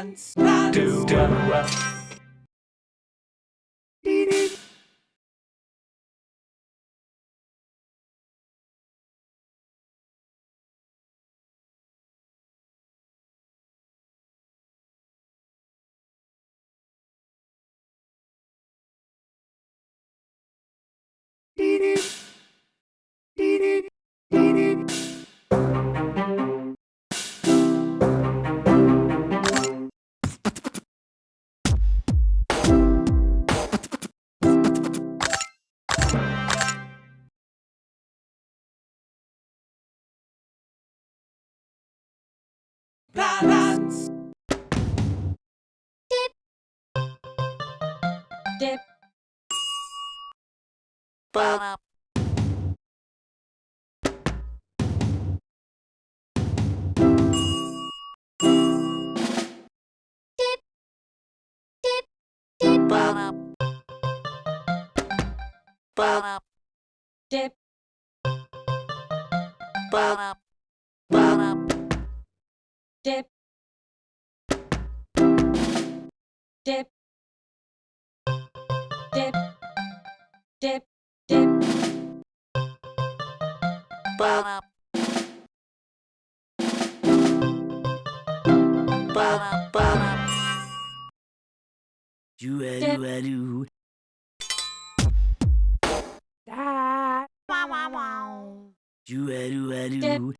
Dance, dance, do, do, uh. Dance. Dip. Dip. Ba. Dip. Dip. Dip. Ba. Ba. Dip. Ba. Dip. Dip. Dip. Dip. Dip. Ba. Ba. Ba. Do a do a do. Da. Do a do a Dip.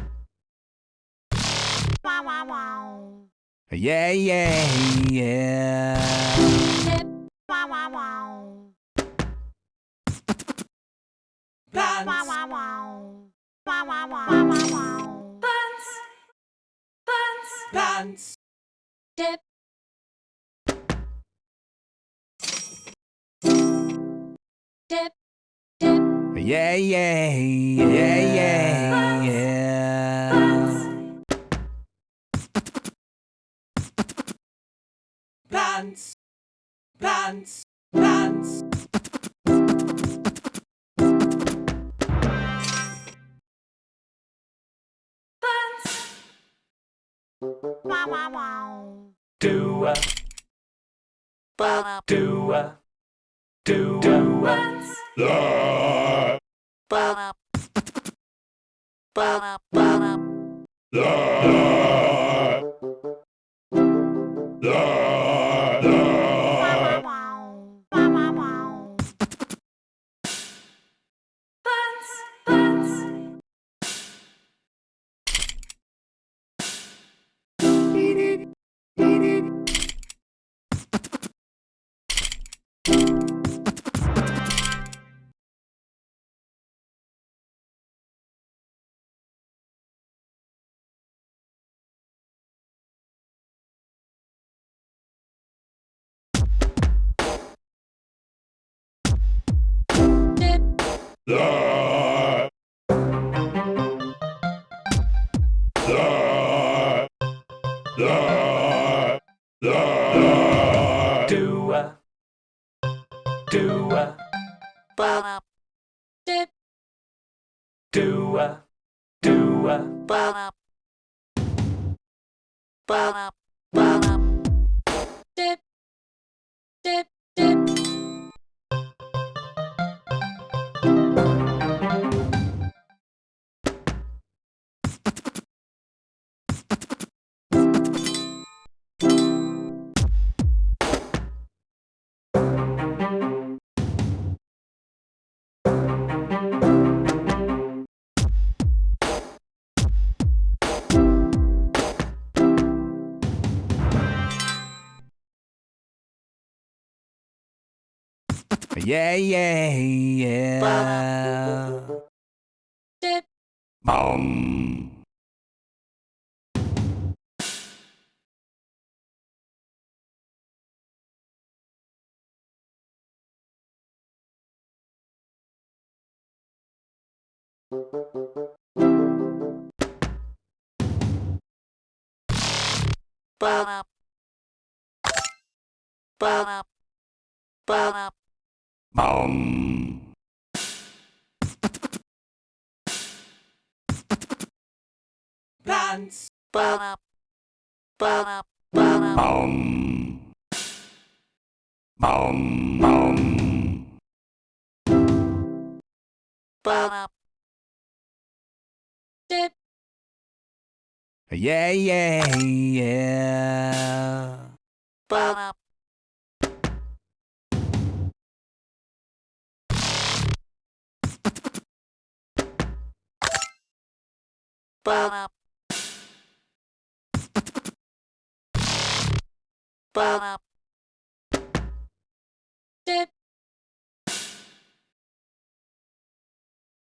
Yeah, yeah, yeah. Dip. Dance. Dance. Dip. Dip. Dip. Yeah, yeah, yeah, yeah, yeah. Dance. Dance. Dance. Do a. Ba. Do a. Do a. La, Ba. Ba. Ba. la, Dip. A. Do a. Ba. Ba. Ba. Dip. Dip. Dip. Yeah, yeah, yeah. Dip. Boom. Bop. Bop. Bop. Boom. plants ba ba ba Boom. Boom. Boom. ba dip, Yeah, yeah, yeah. ba Ba Ba Dip.